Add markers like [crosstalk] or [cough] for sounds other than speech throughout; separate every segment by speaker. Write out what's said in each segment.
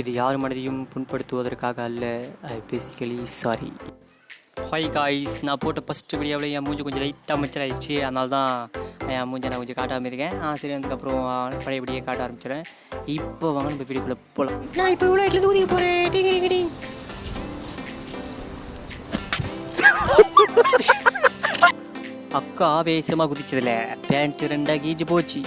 Speaker 1: இது யார் மனதையும் புண்படுத்துவதற்காக அல்ல. I basically sorry hi guys நான் போட்ட ஃபஸ்ட்டு வீடியோவில் என் மூஞ்சி கொஞ்சம் லைட்டாக அமைச்சர் ஆயிடுச்சு அதனால தான் என் மூஞ்சை நான் கொஞ்சம் காட்டாமல் இருக்கேன். ஆ சரி அதுக்கப்புறம் பழையபடியே காட்ட ஆரம்பிச்சிடுறேன். இப்போ வாங்க நம்ம வீடியோக்குள்ளே போகலாம்
Speaker 2: நான் இப்போ இவ்வளோ இடத்துல ஊதிக்க போகிறேன்
Speaker 1: அக்கா ஆவேசமாக குதிச்சதில்ல பேண்ட் ரெண்டாக கீச்சு போச்சு.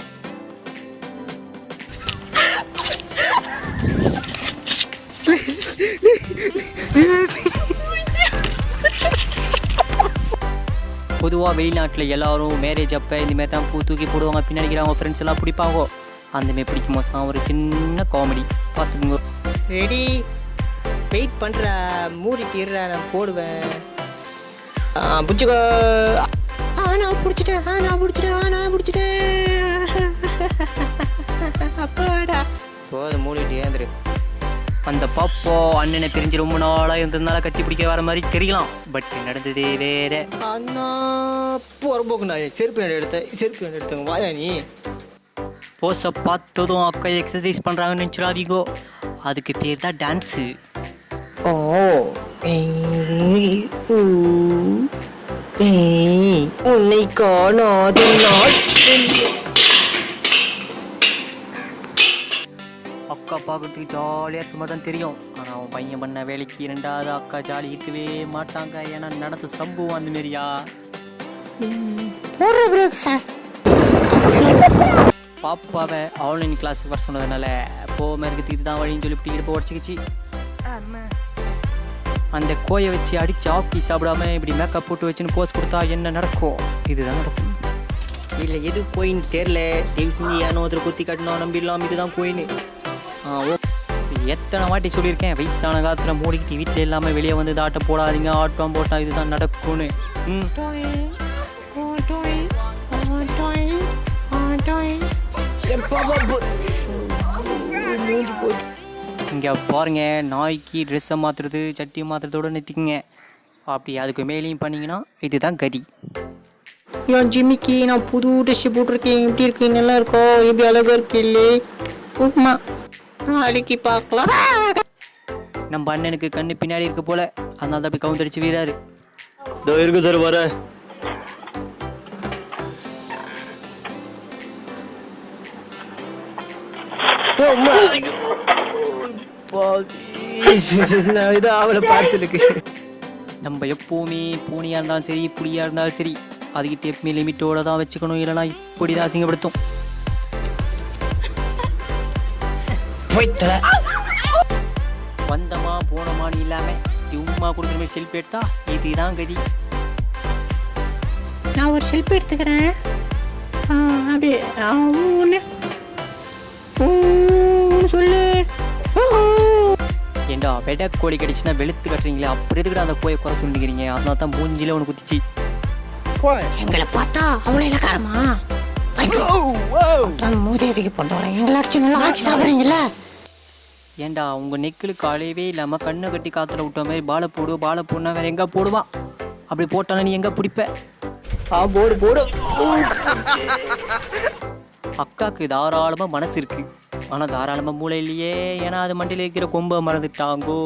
Speaker 1: பொதுவாக வெளிநாட்டில் எல்லாரும் மேரேஜ் அப்போ இந்தமாரி தான் பூ தூக்கி போடுவாங்க. பின்னாடி அவங்க ஃப்ரெண்ட்ஸ் எல்லாம் பிடிப்பாங்க. அந்தமாரி பிடிக்கும்? போது தான் ஒரு சின்ன காமெடி பார்த்துக்குங்க.
Speaker 2: ரெடி வெயிட் பண்ணுற மூடிட்டு இருற நான் போடுவேன். பிடிச்சிக்கோ. ஆ நான் பிடிச்சிட்டேன். ஆ நான் பிடிச்சிட்டேன். ஆ நான் பிடிச்சிட்டேன். [laughs] அப்பாடா.
Speaker 1: போதும் மூடிட்டு ஏந்திரு. அந்த பாப்போ அண்ணனை பிரிஞ்சு ரொம்ப நாளாக இருந்ததுனால கட்டி பிடிக்க வர மாதிரி தெரியலாம். பட் நடந்ததே வேற.
Speaker 2: அண்ணா போகிறபோக்கு நான் செருப்பு நடு எடுத்தேன் செருப்பு நடு எடுத்தேன் வாயா நீ?
Speaker 1: போஸை பார்த்ததும் அக்கா எக்ஸசைஸ் பண்ணுறாங்கன்னு நினச்சிடாதீங்கோ. அதுக்கு பேர் தான் டான்ஸு
Speaker 2: ஓ உன்னை காணாத நாள்.
Speaker 1: பார்க்கறதுக்கு ஜாலியாக இருக்க மாதிரி தான் தெரியும். ஆனால் அவன் பையன் பண்ண வேலைக்கு ரெண்டாவது அக்கா ஜாலி இருக்கவே மாட்டாங்க. ஏன்னா நடந்த சம்பவம் அந்த மாரியா. பாப்பாவை ஆன்லைன் கிளாஸுக்கு வர சொன்னதுனால போகாம இருக்கிறதுக்கு இதுதான் வழின்னு சொல்லி இப்படி உடச்சிக்கிச்சு. அந்த கோயை வச்சு அடிச்சு ஆக்கி சாப்பிடாம இப்படி மேக்கப் போட்டு வச்சுன்னு போஸ் கொடுத்தா என்ன நடக்கும்? இதுதான் நடக்கும்.
Speaker 2: இல்ல எது கோயின் தெரியல. தயவு செஞ்சு ஏனோ ஒருத்தர் குத்தி கட்டணும். நம்பிடலாம். இதுதான் கோயின் ஆ ஓ
Speaker 1: எத்தனை வாட்டி சொல்லியிருக்கேன் வயசான காலத்தில் மூடிக்கிட்டு வீட்டில் இல்லாமல் வெளியே வந்து ஆட்டம் போடாதீங்க ஆட்டம் போட்டால் இதுதான் நடக்கும்னு. ம். இங்கே பாருங்க நாய்க்கு ட்ரெஸ்ஸை மாற்றுறது சட்டி மாற்றுறதோட நிறுத்திக்குங்க. அப்படி அதுக்கு மேலேயும் பண்ணீங்கன்னா இதுதான் கதி.
Speaker 2: என் ஜிம்மிக்கு நான் புது ட்ரெஸ் போட்டிருக்கேன். எப்படி இருக்கு நல்லா இருக்கோ? எப்படி அழகா இருக்கு இல்லே நாளைக்கு பார்க்கலாம்
Speaker 1: நம்ம அண்ணனுக்கு கண்ணு பின்னாடி இருக்க போல அதனால தான் அப்படி கவுந்தடிச்சு வீராரு
Speaker 2: இதோ இருக்கு சார் வர. இது அவளை பார்சலுக்கு.
Speaker 1: நம்ம எப்போவுமே பூனியாக இருந்தாலும் சரி புளியாக இருந்தாலும் சரி அதுக்கிட்ட எப்பவுமே லிமிட்டோட தான் வச்சுக்கணும். இல்லைனா இப்படி தான் அசிங்கப்படுத்தும்.
Speaker 2: போய்த்தல
Speaker 1: வந்தமா போனமான்னு இல்லாமல் உம்மா கொடுக்குற மாதிரி செல்ஃபி எடுத்தா இதுதான் கதி.
Speaker 2: நான் ஒரு செல்ஃபி எடுத்துக்கிறேன். அப்படியே ஒன்று சொல்லு.
Speaker 1: ஏண்டா வெட கோழி கடிச்சுன்னா வெளுத்து கட்டுறீங்களே? அப்புறம் எதுக்குடா அந்த கோயை குறை சொல்லிக்கிறீங்க அதனால தான் மூஞ்சில ஒன்று குத்திச்சு.
Speaker 2: எங்களை பார்த்தா அவ்வளோ இலக்காரமா மூதேவிக்கு போட்டோம் எங்களை அடிச்சு நல்லா ஆக்கி சாப்பிட்றீங்களா
Speaker 1: ஏண்டா உங்கள் நெக்கில் காலையவே இல்லாமல் கண்ணை கட்டி காத்துல விட்ட மாதிரி பாலை போடு பாலை போடனா வேறு எங்கே போடுவான் அப்படி போட்டானா நீ எங்கே பிடிப்ப?
Speaker 2: ஆ போடு போடு.
Speaker 1: அக்காவுக்கு தாராளமாக மனசு இருக்கு. ஆனால் தாராளமாக மூளை இல்லையே. ஏன்னா அது மண்டியில் இருக்கிற கொம்பை மறந்துட்டாங்கோ.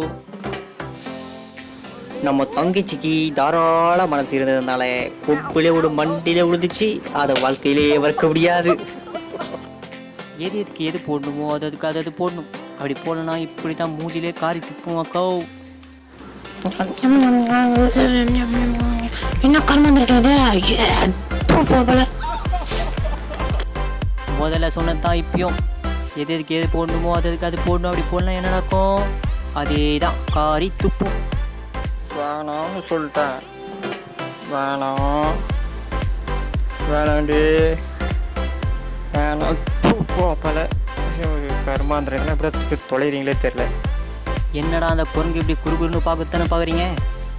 Speaker 2: நம்ம தங்கச்சிக்கு தாராள மனசு இருந்ததுனால கொப்பிலே விடும் மண்டிலே விழுந்துச்சு. அதை வாழ்க்கையிலேயே வளர்க்க முடியாது.
Speaker 1: எது எதுக்கு எது போடணுமோ அது அதுக்கு அது அது போடணும். அப்படி போடலனா இப்படி தான் மூஞ்சிலே காரி துப்பும் அக்கா.
Speaker 2: என்ன கர்மம் இருக்கிறது போல.
Speaker 1: முதல்ல சொன்னது தான் இப்பயும். எது எதுக்கு எது போடணுமோ அது அதுக்கு அது போடணும் அப்படி போடலாம் என்ன நடக்கும்? அதே தான் காரி துப்பும்
Speaker 3: வேணாம்னு சொல்லிட்டேன். வேணாம். வேணாண்டி. கருமாந்திரங்களா எப்படி தொலைறீங்களே தெரில
Speaker 1: என்னடா அந்த குரங்கு இப்படி குறுகுறுன்னு பார்க்கத்தானே பார்க்குறீங்க?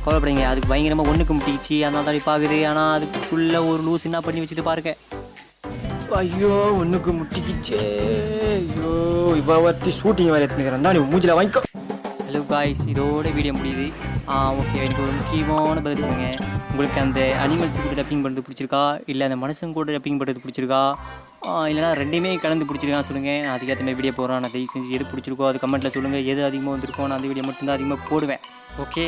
Speaker 1: கவலைப்படுங்க அதுக்கு பயங்கரமாக ஒன்றுக்கு முட்டிச்சு அதனால தான் பார்க்குது. ஆனால் அதுக்குள்ளே ஒரு லூஸ் என்ன பண்ணி வச்சுட்டு பாருங்க.
Speaker 3: ஐயோ ஒன்றுக்கு முட்டிக்கிச்சே ஐயோ இப்போ ஒருத்தி ஷூட்டிங் வேறு எடுத்துக்கிறேன் தான் நீ மூஞ்சில வாங்கிக்கோ.
Speaker 1: ஹலோ காய்ஸ் இதோட வீடியோ முடியுது. ஓகே எனக்கு ஒரு முக்கியமான பதில் சொல்லுங்கள் உங்களுக்கு அந்த அனிமல்ஸ் கூட டப்பிங் பண்ணுறது பிடிச்சிருக்கா? இல்லை அந்த மனுஷங்க கூட டப்பிங் பண்ணுறது பிடிச்சிருக்கா? இல்லைனா ரெண்டுமே கலந்து பிடிச்சிருக்கா சொல்லுங்கள் நான் அதுக்கேற்ற மாதிரி வீடியோ போகிறேன் நான் தயவு செஞ்சு எது பிடிச்சிருக்கோ அது கமெண்ட்டில் சொல்லுங்கள் எது அதிகமாக வந்திருக்கோ நான் அந்த வீடியோ மட்டும்தான் அதிகமாக போடுவேன். ஓகே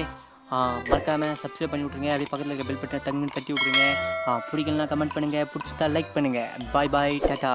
Speaker 1: மறக்காமல் சப்ஸ்கிரைப் பண்ணி விட்ருங்க அதே பக்கத்தில் இருக்க பெல் பட்டனை தங்குன்னு தட்டி விட்ருங்க ஆ, பிடிக்கலனா கமெண்ட் பண்ணுங்கள் பிடிச்சிட்டா லைக் பண்ணுங்கள் பாய் பாய் டாட்டா